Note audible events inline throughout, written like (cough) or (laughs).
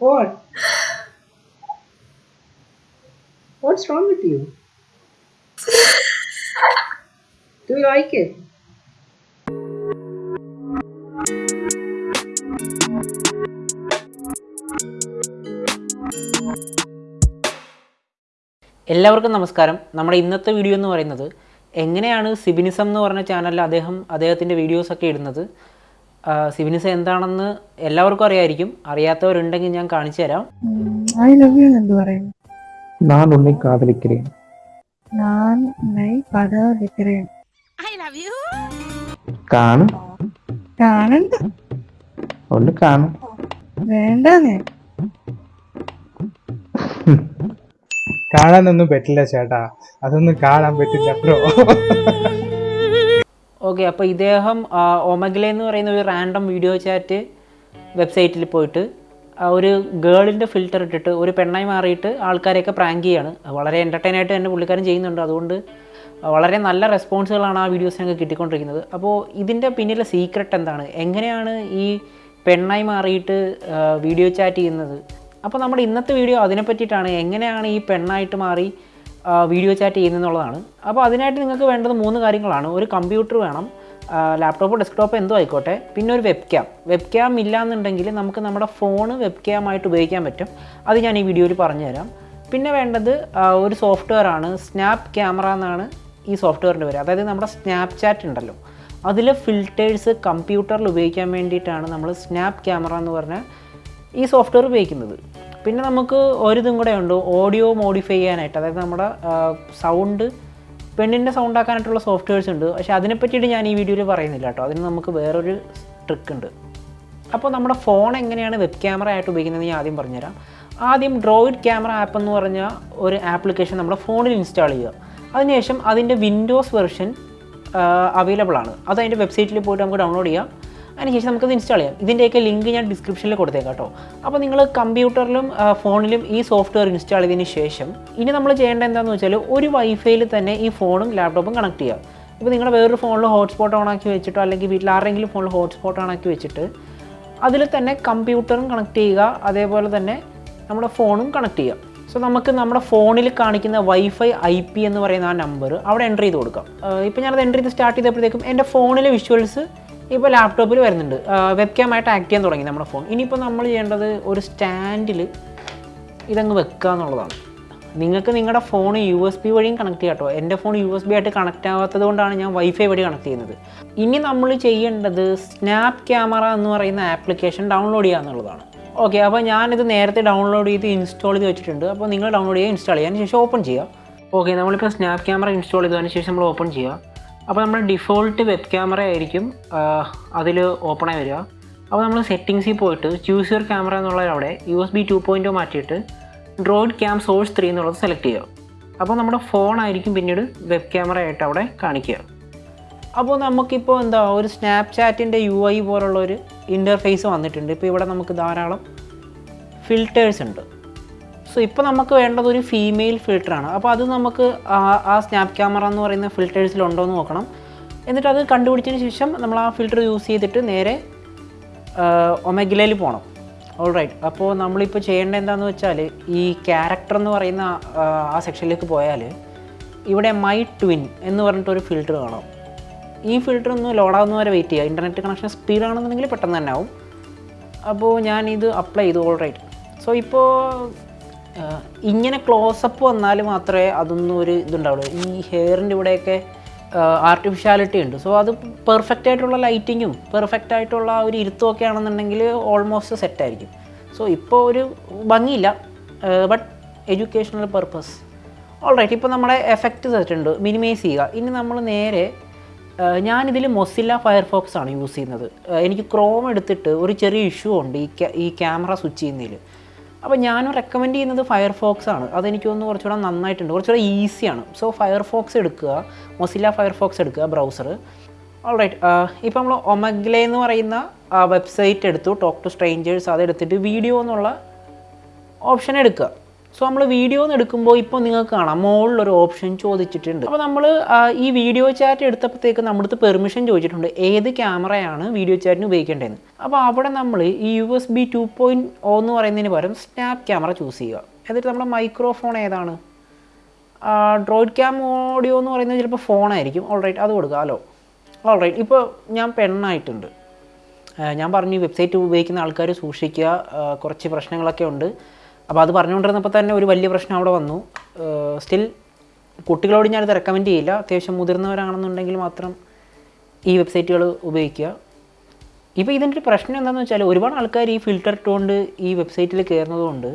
What? What's wrong with you? Do you like it? എല്ലാവർക്കും നമസ്കാരം നമ്മുടെ ഇന്നത്തെ വീഡിയോ എന്ന് പറയുന്നത് എങ്ങനെയാണ് സിബിനിസം എന്ന് പറഞ്ഞ ചാനലിൽ അദ്ദേഹം അദ്ദേഹത്തിന്റെ വീഡിയോസൊക്കെ ഇടുന്നത് ആ, സിബിനിസം എന്താണെന്ന് എല്ലാവർക്കും അറിയായിരിക്കും അറിയാത്തവരുണ്ടെങ്കിൽ ഞാൻ കാണിച്ചു തരാം ஐ லவ் யூ என்று പറയും நான் உன்னை காதலிக்கிறேன் நான் உன்னை காதலிக்கிறேன் കാണും കാണണ്ട ഒന്ന് കാണും വേണ്ടേ കാണാനൊന്നും പറ്റില്ല ചേട്ടാ അതൊന്നും കാണാൻ പറ്റില്ല ബ്രോ ഓക്കെ അപ്പോൾ ഇദ്ദേഹം ഒമഗ്ലേ എന്ന് പറയുന്ന ഒരു റാൻഡം വീഡിയോ ചാറ്റ് വെബ്സൈറ്റിൽ പോയിട്ട് ഒരു ഗേളിന്റെ ഫിൽറ്റർ ഇട്ടിട്ട് ഒരു പെണ്ണായി മാറിയിട്ട് ആൾക്കാരെയൊക്കെ പ്രാങ്ക് ചെയ്യാണ്. വളരെ എന്റർടൈൻ ആയിട്ട് തന്നെ പുള്ളിക്കാരൻ ചെയ്യുന്നുണ്ട്. അതുകൊണ്ട് വളരെ നല്ല റെസ്പോൺസുകളാണ് ആ വീഡിയോസിനൊക്കെ കിട്ടിക്കൊണ്ടിരിക്കുന്നത്. അപ്പോൾ ഇതിന്റെ പിന്നിലെ സീക്രട്ട് എന്താണ്? എങ്ങനെയാണ് ഈ പെണ്ണായി മാറിയിട്ട് വീഡിയോ ചാറ്റ് ചെയ്യുന്നത്? അപ്പോൾ നമ്മുടെ ഇന്നത്തെ വീഡിയോ അതിനെ പറ്റിയിട്ടാണ്. എങ്ങനെയാണ് ഈ പെണ്ണായിട്ട് മാറി വീഡിയോ ചാറ്റ് ചെയ്യുന്നതെന്നുള്ളതാണ് അപ്പോൾ അതിനായിട്ട് നിങ്ങൾക്ക് വേണ്ടത് മൂന്ന് കാര്യങ്ങളാണ്. ഒരു കമ്പ്യൂട്ടർ വേണം ലാപ്ടോപ്പ് ഡെസ്ക്ടോപ്പ് എന്തോ ആയിക്കോട്ടെ. പിന്നെ ഒരു വെബ് ക്യാം വെബ് ക്യാം ഇല്ലാന്നുണ്ടെങ്കിൽ നമുക്ക് നമ്മുടെ ഫോണ് വെബ് ക്യാമായിട്ട് ഉപയോഗിക്കാൻ പറ്റും. അത് ഞാൻ ഈ വീഡിയോയിൽ പറഞ്ഞുതരാം. പിന്നെ വേണ്ടത് ഒരു സോഫ്റ്റ്വെയർ ആണ്. സ്നാപ്പ് ക്യാമറ എന്നാണ് ഈ സോഫ്റ്റ്വെയറിന്റെ പേര്. അതായത് നമ്മുടെ സ്നാപ്പ് ചാറ്റ് ഉണ്ടല്ലോ. അതിലെ ഫിൽറ്റേഴ്സ് കമ്പ്യൂട്ടറിൽ ഉപയോഗിക്കാൻ വേണ്ടിയിട്ടാണ് നമ്മൾ സ്നാപ്പ് ക്യാമറ എന്ന് പറഞ്ഞ ഈ സോഫ്റ്റ്വെയർ ഉപയോഗിക്കുന്നത്. പിന്നെ നമുക്ക് ഒരിതും കൂടെ ഉണ്ട്. ഓഡിയോ മോഡിഫൈ ചെയ്യാനായിട്ട്. അതായത് നമ്മുടെ സൗണ്ട് പെണ്ണിന്റെ സൗണ്ട് ആക്കാനായിട്ടുള്ള സോഫ്റ്റ്വെയർസ് ഉണ്ട്. പക്ഷേ അതിനെ പറ്റിയിട്ട് ഞാൻ ഈ വീഡിയോയിൽ പറയുന്നില്ല കേട്ടോ. അതിന് നമുക്ക് വേറൊരു ട്രിക്ക് ഉണ്ട്. അപ്പോൾ നമ്മുടെ ഫോൺ എങ്ങനെയാണ് വെബ് ക്യാമറ ആയിട്ട് ഉപയോഗിക്കുന്നത് ഞാൻ ആദ്യം പറഞ്ഞുതരാം. ആദ്യം ഡ്രോയിഡ് ക്യാമറ ആപ്പ് എന്ന് പറഞ്ഞ ഒരു ആപ്ലിക്കേഷൻ നമ്മുടെ ഫോണിൽ ഇൻസ്റ്റാൾ ചെയ്യുക. അതിനുശേഷം അതിന്റെ വിൻഡോസ് വെർഷൻ അവൈലബിൾ ആണ്. അത് അതിന്റെ വെബ്സൈറ്റിൽ പോയിട്ട് നമുക്ക് ഡൗൺലോഡ് ചെയ്യാം. അതിനുശേഷം നമുക്കത് ഇൻസ്റ്റാൾ ചെയ്യാം. ഇതിന്റെയൊക്കെ ലിങ്ക് ഞാൻ ഡിസ്ക്രിപ്ഷനിൽ കൊടുത്തേക്കാം കേട്ടോ. അപ്പോൾ നിങ്ങൾ കമ്പ്യൂട്ടറിലും ഫോണിലും ഈ സോഫ്റ്റ്വെയർ ഇൻസ്റ്റാൾ ചെയ്തതിന് ശേഷം ഇനി നമ്മൾ ചെയ്യേണ്ട എന്താണെന്ന് വെച്ചാൽ ഒരു വൈഫൈയിൽ തന്നെ ഈ ഫോണും ലാപ്ടോപ്പും കണക്ട് ചെയ്യുക ഇപ്പോൾ നിങ്ങളുടെ വേറൊരു ഫോണിൽ ഹോട്ട്സ്പോട്ട് ഓൺ ആക്കി വെച്ചിട്ടോ അല്ലെങ്കിൽ വീട്ടിൽ ആരെങ്കിലും ഫോണിൽ ഹോട്ട്സ്പോട്ട് ഓൺ ആക്കി വെച്ചിട്ട് അതിൽ തന്നെ കമ്പ്യൂട്ടറും കണക്ട് ചെയ്യുക അതേപോലെ തന്നെ നമ്മുടെ ഫോണും കണക്ട് ചെയ്യുക സോ നമുക്ക് നമ്മുടെ ഫോണിൽ കാണിക്കുന്ന വൈഫൈ ഐ പി എന്ന് പറയുന്ന ആ നമ്പർ അവിടെ എന്റർ ചെയ്ത് കൊടുക്കാം. ഇപ്പോൾ ഞാനത് എന്റർ ചെയ്ത് സ്റ്റാർട്ട് ചെയ്തപ്പോഴത്തേക്കും എന്റെ ഫോണിലെ വിഷ്വൽസ് ഇപ്പോൾ ലാപ്ടോപ്പിൽ വരുന്നുണ്ട്. വെബ് ക്യാം ആയിട്ട് ആക്ട് ചെയ്യാൻ തുടങ്ങി നമ്മുടെ ഫോൺ ഇനിയിപ്പോൾ നമ്മൾ ചെയ്യേണ്ടത് ഒരു സ്റ്റാൻഡിൽ ഇതങ്ങ് വെക്കുക എന്നുള്ളതാണ്. നിങ്ങൾക്ക് നിങ്ങളുടെ ഫോൺ യു എസ് ബി വഴിയും കണക്ട് ചെയ്യാം കേട്ടോ. എന്റെ ഫോൺ യു എസ് ബി ആയിട്ട് കണക്ട് ആവാത്തത് കൊണ്ടാണ് ഞാൻ വൈഫൈ വഴി കണക്ട് ചെയ്യുന്നത്. ഇനി നമ്മൾ ചെയ്യേണ്ടത് സ്നാപ്പ് ക്യാമറ എന്ന് പറയുന്ന ആപ്ലിക്കേഷൻ ഡൗൺലോഡ് ചെയ്യുക എന്നുള്ളതാണ്. ഓക്കെ അപ്പോൾ ഞാനിത് നേരത്തെ ഡൗൺലോഡ് ചെയ്ത് ഇൻസ്റ്റാൾ ചെയ്ത് വെച്ചിട്ടുണ്ട്. അപ്പോൾ നിങ്ങൾ ഡൗൺലോഡ് ചെയ്യുക ഇൻസ്റ്റാൾ ചെയ്യാൻ ശേഷം ഓപ്പൺ ചെയ്യുക. ഓക്കെ നമ്മളിപ്പോൾ സ്നാപ്പ് ക്യാമറ ഇൻസ്റ്റാൾ ചെയ്തതിന് ശേഷം നമ്മൾ ഓപ്പൺ ചെയ്യുക. അപ്പോൾ നമ്മൾ ഡിഫോൾട്ട് വെബ് ക്യാമറ ആയിരിക്കും അതിൽ ഓപ്പണായി വരിക. അപ്പോൾ നമ്മൾ സെറ്റിങ്സിൽ പോയിട്ട് ചൂസ് യുവർ ക്യാമറ എന്നുള്ളത് അവിടെ യു എസ് ബി ടു പോയിന്റോ മാറ്റിയിട്ട് ഡ്രോയിഡ് ക്യാം സോഴ്സ് ത്രീ എന്നുള്ളത് സെലക്ട് ചെയ്യുക. അപ്പോൾ നമ്മുടെ ഫോൺ ആയിരിക്കും പിന്നീട് വെബ് ക്യാമറ ആയിട്ട് അവിടെ കാണിക്കുക. അപ്പോൾ നമുക്കിപ്പോൾ എന്താ ഒരു സ്നാപ്ചാറ്റിന്റെ യു ഐ പോലുള്ള ഒരു ഇന്റർഫേസ് വന്നിട്ടുണ്ട്. ഇപ്പോൾ ഇവിടെ നമുക്ക് ധാരാളം ഫിൽറ്റേഴ്സ് ഉണ്ട്. സോ ഇപ്പോൾ നമുക്ക് വേണ്ടത് ഒരു ഫീമെയിൽ ഫിൽറ്ററാണ് അപ്പോൾ അത് നമുക്ക് ആ- സ്നാപ്പ് ക്യാമറ എന്ന് പറയുന്ന ഫിൽറ്റേഴ്സിലുണ്ടോ എന്ന് നോക്കണം. എന്നിട്ട് അത് കണ്ടുപിടിച്ചതിന് ശേഷം നമ്മൾ ആ ഫിൽറ്റർ യൂസ് ചെയ്തിട്ട് നേരെ ഒമഗിലയിൽ പോകണം ഓൾ റൈറ്റ് അപ്പോൾ നമ്മളിപ്പോൾ ചെയ്യേണ്ടത് എന്താണെന്ന് വെച്ചാൽ ഈ ക്യാരക്ടർ എന്ന് പറയുന്ന ആ, സെക്ഷനിലേക്ക് പോയാൽ ഇവിടെ മൈ ട്വിൻ എന്ന് പറഞ്ഞിട്ടൊരു ഫിൽറ്റർ കാണാം. ഈ ഫിൽറ്റർ ഒന്ന് ലോഡാവുന്ന വരെ വെയിറ്റ് ചെയ്യുക. ഇന്റർനെറ്റ് കണക്ഷൻ സ്പീഡ് ആണെന്നുണ്ടെങ്കിൽ പെട്ടെന്ന് തന്നെ ആവും. അപ്പോൾ ഞാൻ ഇത് അപ്ലൈ ചെയ്തു. ഓൾ റൈറ്റ് സോ ഇപ്പോൾ ഇങ്ങനെ ക്ലോസപ്പ് വന്നാൽ മാത്രമേ അതൊന്നും ഒരു ഇതുണ്ടാവുള്ളൂ. ഈ ഹെയറിന്റെ ഇവിടെയൊക്കെ ആർട്ടിഫിഷ്യാലിറ്റി ഉണ്ട്. സോ അത് പെർഫെക്റ്റ് ആയിട്ടുള്ള ലൈറ്റിങ്ങും പെർഫെക്റ്റ് ആയിട്ടുള്ള ഒരു ഇരുത്തും ഒക്കെ ആണെന്നുണ്ടെങ്കിൽ ഓൾമോസ്റ്റ് സെറ്റ് ആയിരിക്കും. സോ ഇപ്പോൾ ഒരു ഭംഗിയില്ല. ബട്ട് എഡ്യൂക്കേഷണൽ പർപ്പസ് ഓൾറൈറ്റ് ഇപ്പോൾ നമ്മുടെ എഫക്റ്റ് സെറ്റ് ഉണ്ട്. മിനിമൈസ് ചെയ്യുക. ഇനി നമ്മൾ നേരെ ഞാനിതിൽ മൊസില്ല ഫയർഫോക്സ് ആണ് യൂസ് ചെയ്യുന്നത്. എനിക്ക് ക്രോം എടുത്തിട്ട് ഒരു ചെറിയ ഇഷ്യൂ ഉണ്ട് ഈ ഈ ക്യാമറ സ്വിച്ച് ചെയ്യുന്നതിൽ അപ്പോൾ ഞാൻ റെക്കമെൻഡ് ചെയ്യുന്നത് ഫയർഫോക്സ് ആണ്. അതെനിക്ക് തോന്നുന്നു കുറച്ചുകൂടെ നന്നായിട്ടുണ്ട്. കുറച്ചുകൂടെ ഈസിയാണ് സോ ഫയർഫോക്സ് എടുക്കുക. മൊസില്ല ഫയർഫോക്സ് എടുക്കുക ബ്രൗസർ ഓൾറൈറ്റ് ഇപ്പോൾ നമ്മൾ ഒമഗ്ലെ എന്ന് പറയുന്ന വെബ്സൈറ്റ് എടുത്തു. ടോക്ക് ടു സ്ട്രേഞ്ചേഴ്സ് അതെടുത്തിട്ട് വീഡിയോ എന്നുള്ള ഓപ്ഷൻ എടുക്കുക. സോ നമ്മൾ വീഡിയോ എടുക്കുമ്പോൾ ഇപ്പോൾ നിങ്ങൾക്ക് കാണാം. മുകളിലൊരു ഓപ്ഷൻ ചോദിച്ചിട്ടുണ്ട്. അപ്പോൾ നമ്മൾ ഈ വീഡിയോ ചാറ്റ് എടുത്തപ്പോഴത്തേക്ക് നമ്മുടെ അടുത്ത് പെർമിഷൻ ചോദിച്ചിട്ടുണ്ട്. ഏത് ക്യാമറയാണ് വീഡിയോ ചാറ്റിന് ഉപയോഗിക്കേണ്ടതെന്ന്? അപ്പോൾ അവിടെ നമ്മൾ ഈ U S B two point O എന്ന് പറയുന്നതിന് പകരം സ്നാപ്പ് ക്യാമറ ചൂസ് ചെയ്യുക. എന്നിട്ട് നമ്മുടെ മൈക്രോഫോൺ ഏതാണ്? ഡ്രോയിഡ് ക്യാം ഓഡിയോ എന്ന് പറയുന്നത് ചിലപ്പോൾ ഫോണായിരിക്കും ഓൾറൈറ്റ് അത് കൊടുക്കുക. ഹലോ ഓൾറൈറ്റ് ഇപ്പോൾ ഞാൻ പെണ്ണായിട്ടുണ്ട്. ഞാൻ പറഞ്ഞു വെബ്സൈറ്റ് ഉപയോഗിക്കുന്ന ആൾക്കാർ സൂക്ഷിക്കുക. കുറച്ച് പ്രശ്നങ്ങളൊക്കെ ഉണ്ട്. അപ്പോൾ അത് പറഞ്ഞുകൊണ്ടിരുന്നപ്പോൾ തന്നെ ഒരു വലിയ പ്രശ്നം അവിടെ വന്നു. സ്റ്റിൽ കുട്ടികളോട് ഞാനിത് റെക്കമെൻഡ് ചെയ്യില്ല. അത്യാവശ്യം മുതിർന്നവരാണെന്നുണ്ടെങ്കിൽ മാത്രം ഈ വെബ്സൈറ്റുകൾ ഉപയോഗിക്കുക. ഇപ്പോൾ ഇതിന്റെ ഒരു പ്രശ്നം എന്താണെന്ന് വെച്ചാൽ ഒരുപാട് ആൾക്കാർ ഈ ഫിൽട്ടർ ഇട്ടുകൊണ്ട് ഈ വെബ്സൈറ്റിൽ കയറുന്നതുകൊണ്ട്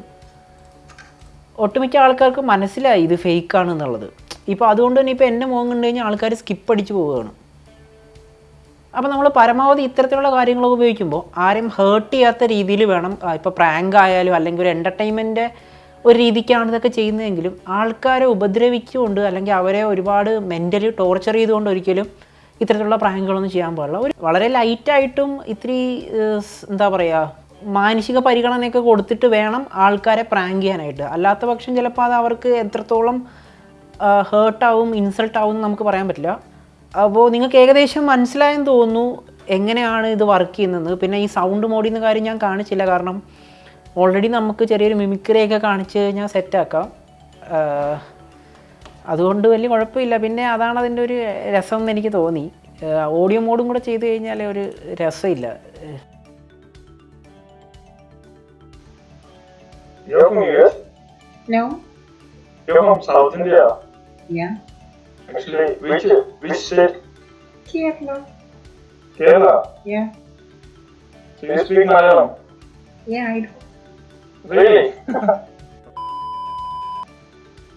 ഒട്ടുമിക്ക ആൾക്കാർക്ക് മനസ്സിലായി ഇത് ഫേക്കാണ് എന്നുള്ളത് ഇപ്പോൾ അതുകൊണ്ട് തന്നെ ഇപ്പോൾ എന്റെ മുഖം കണ്ടു കഴിഞ്ഞാൽ ആൾക്കാർ സ്കിപ്പ് അടിച്ച് പോവുകയാണ്. അപ്പോൾ നമ്മൾ പരമാവധി ഇത്തരത്തിലുള്ള കാര്യങ്ങളൊക്കെ ഉപയോഗിക്കുമ്പോൾ ആരെയും ഹേർട്ട് ചെയ്യാത്ത രീതിയിൽ വേണം ഇപ്പോൾ പ്രാങ്ക് ആയാലും അല്ലെങ്കിൽ ഒരു എന്റർടൈൻമെന്റ് ഒരു രീതിക്കാണ് ഇതൊക്കെ ചെയ്യുന്നതെങ്കിലും ആൾക്കാരെ ഉപദ്രവിച്ചുകൊണ്ട് അല്ലെങ്കിൽ അവരെ ഒരുപാട് മെന്റലി ടോർച്ചർ ചെയ്തുകൊണ്ട് ഒരിക്കലും ഇത്തരത്തിലുള്ള പ്രാങ്കുകളൊന്നും ചെയ്യാൻ പാടില്ല. ഒരു വളരെ ലൈറ്റായിട്ടും ഇത്തിരി എന്താ പറയുക മാനസിക പരിഗണനയൊക്കെ കൊടുത്തിട്ട് വേണം ആൾക്കാരെ പ്രാങ്ക് ചെയ്യാനായിട്ട്. അല്ലാത്ത പക്ഷം ചിലപ്പോൾ അത് അവർക്ക് എത്രത്തോളം ഹേർട്ടാവും ഇൻസൾട്ടാവും നമുക്ക് പറയാൻ പറ്റില്ല. അപ്പോൾ നിങ്ങൾക്ക് ഏകദേശം മനസ്സിലായെന്ന് തോന്നുന്നു എങ്ങനെയാണ് ഇത് വർക്ക് ചെയ്യുന്നത് പിന്നെ ഈ സൗണ്ട് മോഡിൽ നിന്ന് കാര്യം ഞാൻ കാണിച്ചില്ല കാരണം ഓൾറെഡി നമുക്ക് ചെറിയൊരു മിമിക്രിയൊക്കെ കാണിച്ച് കഴിഞ്ഞാൽ സെറ്റാക്കാം അതുകൊണ്ട് വലിയ കുഴപ്പമില്ല പിന്നെ അതാണ് അതിന്റെ ഒരു രസം എന്ന് എനിക്ക് തോന്നി ഓഡിയോ മോഡും കൂടെ ചെയ്ത് കഴിഞ്ഞാൽ ഒരു രസമില്ല You're from US? No? You're from South India? Yeah. Actually, which which state? Kerala. Kerala. Yeah. So you speak Malayalam? Yeah, I do. Really? (laughs)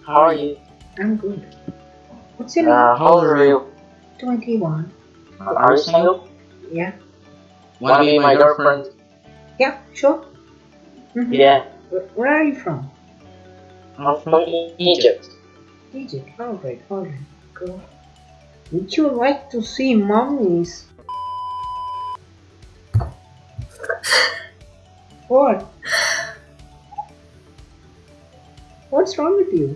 How are you? I'm good. What's your name? Uh, how old are you? 21. Are you single? Yeah. Wanna be my girlfriend? Yeah, sure. Mhm. Yeah. Where, where are you from? I'm from Egypt. Egypt. Alright, alright. Cool. Would you like to see mummies? What? What's wrong with you?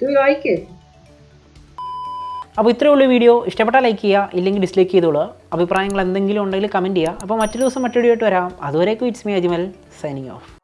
Do you like it? അപ്പോൾ ഇത്രയേ ഉള്ളൂ video ഇഷ്ടപ്പെട്ടാൽ like ചെയ്യുക ഇല്ലെങ്കിൽ dislike ചെയ്തോളുക അഭിപ്രായങ്ങൾ എന്തെങ്കിലും ഉണ്ടെങ്കിൽ comment ചെയ്യുക അപ്പോൾ മറ്റൊരു ദിവസം മറ്റൊരു ആയിട്ട് വരാം അതുവരേക്കും it's me Ajmal signing off